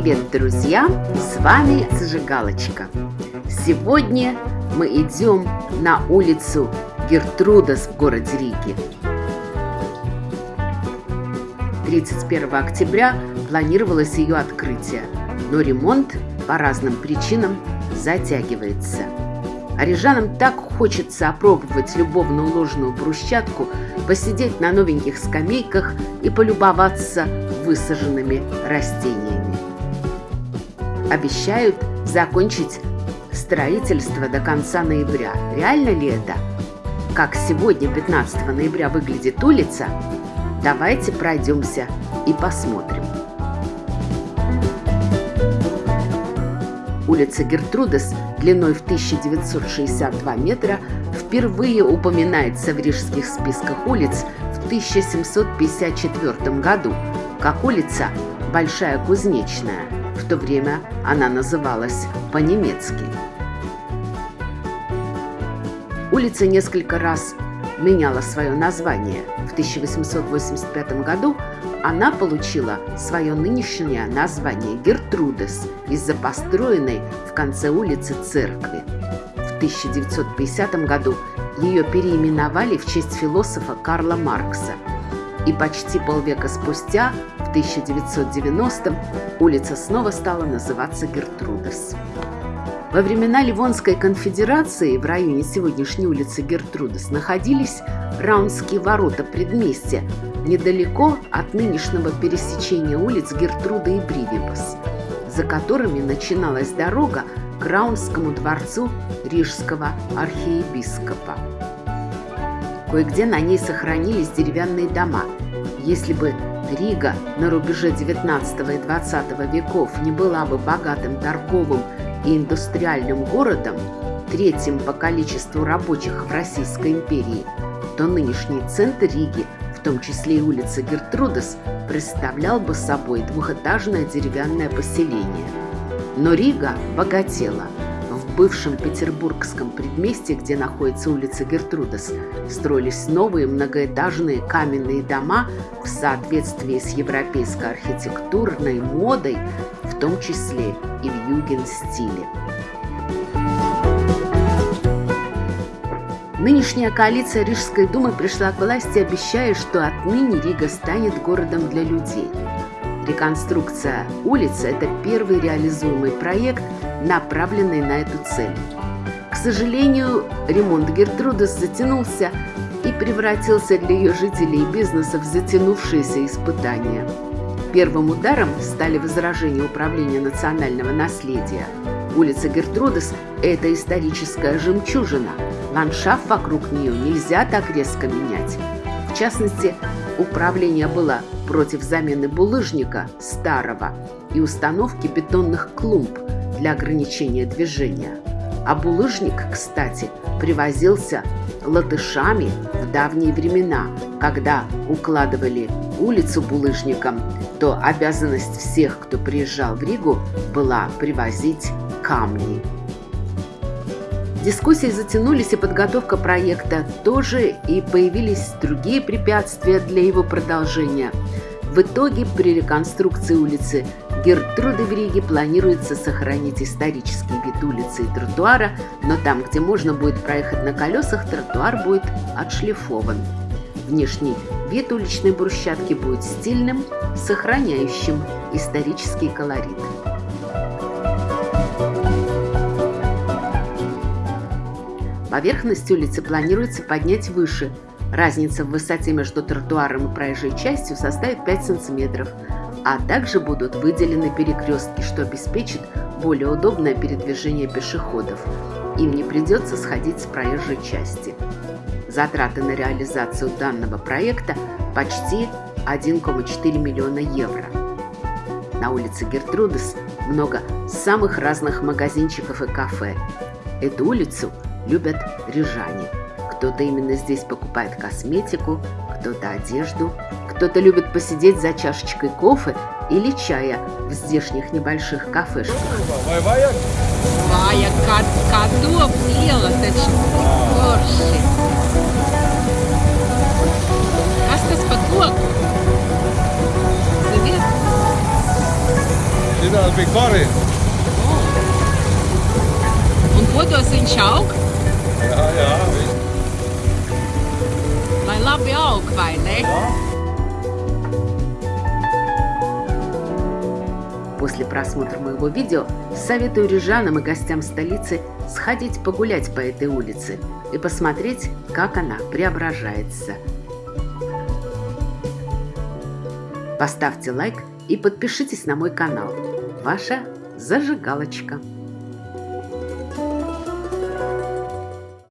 Привет, друзья! С вами Зажигалочка. Сегодня мы идем на улицу Гертрудас в городе Риге. 31 октября планировалось ее открытие, но ремонт по разным причинам затягивается. А рижанам так хочется опробовать любовно уложенную брусчатку, посидеть на новеньких скамейках и полюбоваться высаженными растениями. Обещают закончить строительство до конца ноября. Реально ли это? Как сегодня, 15 ноября, выглядит улица? Давайте пройдемся и посмотрим. Улица Гертрудес длиной в 1962 метра впервые упоминается в рижских списках улиц в 1754 году как улица Большая Кузнечная. То время она называлась по-немецки. Улица несколько раз меняла свое название. В 1885 году она получила свое нынешнее название Гертрудес из-за построенной в конце улицы церкви. В 1950 году ее переименовали в честь философа Карла Маркса. И почти полвека спустя, в 1990-м, улица снова стала называться Гертрудес. Во времена Ливонской конфедерации в районе сегодняшней улицы Гертрудес находились Раунские ворота предместья, недалеко от нынешнего пересечения улиц Гертруда и Бривибас, за которыми начиналась дорога к Раунскому дворцу Рижского архиепископа. Кое-где на ней сохранились деревянные дома. Если бы Рига на рубеже 19 и 20 веков не была бы богатым торговым и индустриальным городом, третьим по количеству рабочих в Российской империи, то нынешний центр Риги, в том числе и улица Гертрудес, представлял бы собой двухэтажное деревянное поселение. Но Рига богатела. В бывшем петербургском предместье, где находится улица Гертрудес, строились новые многоэтажные каменные дома в соответствии с европейской архитектурной модой, в том числе и в юген-стиле. Нынешняя коалиция Рижской думы пришла к власти, обещая, что отныне Рига станет городом для людей. Реконструкция улицы – это первый реализуемый проект, направленный на эту цель. К сожалению, ремонт Гертрудес затянулся и превратился для ее жителей и бизнеса в затянувшиеся испытания – Первым ударом стали возражения Управления национального наследия. Улица Гертрудес – это историческая жемчужина. Ландшафт вокруг нее нельзя так резко менять. В частности, управление было против замены булыжника старого и установки бетонных клумб для ограничения движения. А булыжник, кстати, привозился латышами в давние времена, когда укладывали улицу булыжником, то обязанность всех, кто приезжал в Ригу, была привозить камни. Дискуссии затянулись, и подготовка проекта тоже, и появились другие препятствия для его продолжения. В итоге при реконструкции улицы Гертруды в Риге планируется сохранить исторический вид улицы и тротуара, но там, где можно будет проехать на колесах, тротуар будет отшлифован. Внешний вид уличной брусчатки будет стильным, сохраняющим исторический колорит. Поверхность улицы планируется поднять выше. Разница в высоте между тротуаром и проезжей частью составит 5 сантиметров, а также будут выделены перекрестки, что обеспечит более удобное передвижение пешеходов. Им не придется сходить с проезжей части. Затраты на реализацию данного проекта почти 1,4 миллиона евро. На улице Гертрудес много самых разных магазинчиков и кафе. Эту улицу любят рижане. Кто-то именно здесь покупает косметику, кто-то одежду, кто-то любит посидеть за чашечкой кофе или чая в здешних небольших кафешках. Know, big body. Und wo du sind auch? Ja, ja. Lai labi aug, vai ne? После просмотра моего видео советую рижанам и гостям столицы сходить погулять по этой улице и посмотреть, как она преображается. Поставьте лайк и подпишитесь на мой канал. Ваша зажигалочка.